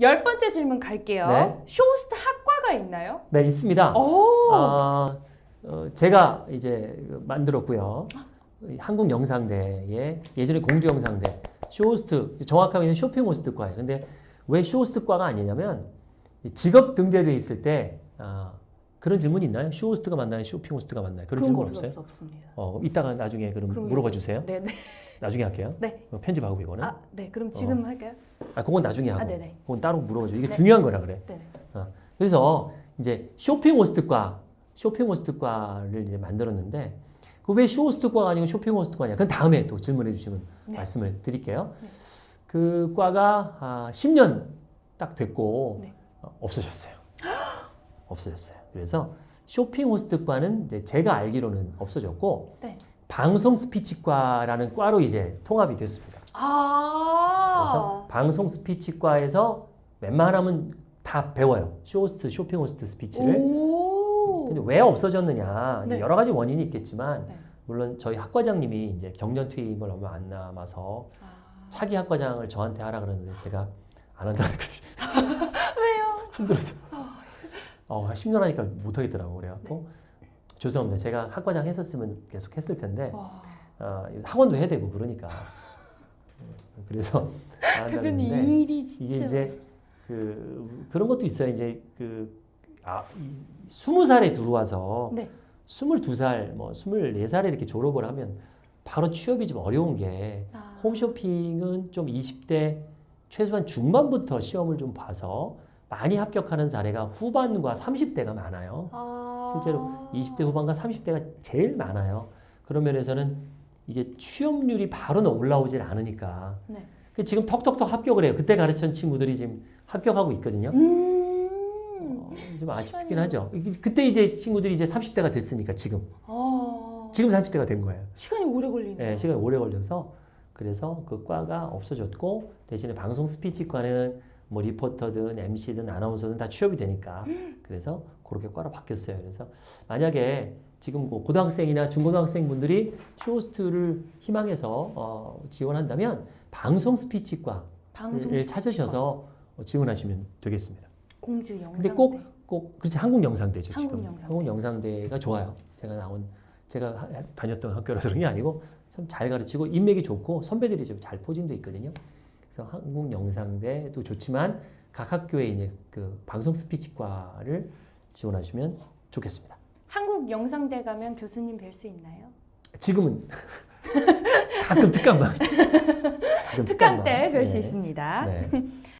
열 번째 질문 갈게요. 네. 쇼호스트 학과가 있나요? 네, 있습니다. 오. 아, 어, 제가 이제 만들었고요. 이 한국영상대에 예전에 공주영상대 쇼호스트 정확하게 쇼핑호스트과예요. 근데 왜 쇼호스트과가 아니냐면 이 직업 등재돼 있을 때 아, 그런 질문 있나요? 쇼호스트가 맞나요? 쇼핑호스트가 맞나요? 그런 질문 거 없어요? 없습니다. 어, 이따가 나중에 그럼. 물어봐 주세요. 네, 네. 나중에 할게요. 네. 어, 편집하고 이거는. 아, 네. 그럼 지금 할까요? 아, 그건 나중에 하고. 아, 네네. 그건 따로 물어봐 줘. 이게 네. 중요한 거라 그래. 네. 네. 그래서 이제 쇼핑 호스트과, 쇼핑 호스트과를 이제 만들었는데 그 왜 쇼호스트과가 아니고 쇼핑 호스트과냐? 그건 다음에 또 질문해 주시면 네. 말씀을 드릴게요. 네. 그 과가 아, 10년 딱 됐고 네. 어, 없어졌어요. 없어졌어요. 그래서 쇼핑 호스트과는 이제 제가 알기로는 없어졌고 네. 방송 스피치과라는 과로 이제 통합이 됐습니다. 그래서 아. 방송 스피치과에서 웬만하면 다 배워요. 쇼호스트, 쇼핑 호스트 스피치를. 오. 근데 왜 없어졌느냐 네. 여러 가지 원인이 있겠지만 네. 물론 저희 학과장님이 이제 정년 퇴임을 얼마 안 남아서 아. 차기 학과장을 저한테 하라 그러는데 제가 안 한다 그랬거든요. 왜요? 힘들어서. 어, 10년 하니까 못 하겠더라고 그래갖고 네. 죄송합니다. 제가 학과장 했었으면 계속 했을 텐데 와. 어, 학원도 해야 되고 그러니까 음, 그래서 대표님 이 일이 진짜 이게 이제 그 그런 것도 있어요. 이제 그 아, 스무 살에 들어와서 네. 스물두 살, 뭐 스물네 살에 이렇게 졸업을 하면 바로 취업이 좀 어려운 게 아. 홈쇼핑은 좀 20대 최소한 중반부터 시험을 좀 봐서 많이 합격하는 사례가 후반과 30대가 많아요. 아. 실제로 20대 후반과 30대가 제일 많아요. 그런 면에서는 이게 취업률이 바로 올라오질 않으니까 네. 그 지금 턱턱턱 합격을 해요. 그때 가르친 친구들이 지금 합격하고 있거든요. 음. 어, 좀 아쉽긴 시간이- 하죠. 그때 이제 친구들이 이제 30대가 됐으니까 지금 아. 지금 30대가 된 거예요. 시간이 오래 걸리네요. 예, 시간이 오래 걸려서 그래서 그 과가 없어졌고 대신에 방송 스피치과는 뭐 리포터든 MC든 아나운서든 다 취업이 되니까 그래서 그렇게 과로 바뀌었어요. 그래서 만약에 지금 뭐 고등학생이나 중고등학생 분들이 쇼호스트를 희망해서 어, 지원한다면 방송 스피치과를 방송 찾으셔서 어, 지원하시면 되겠습니다. 공주 영상. 근데 꼭, 꼭, 그렇지, 한국 영상대죠, 한국 지금. 영상대. 한국 영상대가 좋아요. 제가 나온, 제가 하- 다녔던 학교라서 그런 게 아니고, 참 잘 가르치고, 인맥이 좋고, 선배들이 좀 잘 포진돼 있거든요. 그래서 한국 영상대도 좋지만, 각 학교에 이제 그 방송 스피치과를 지원하시면 좋겠습니다. 한국 영상대 가면 교수님 뵐 수 있나요? 지금은 가끔 특강만. 가끔 특강 때 뵐수 네. 있습니다. 네.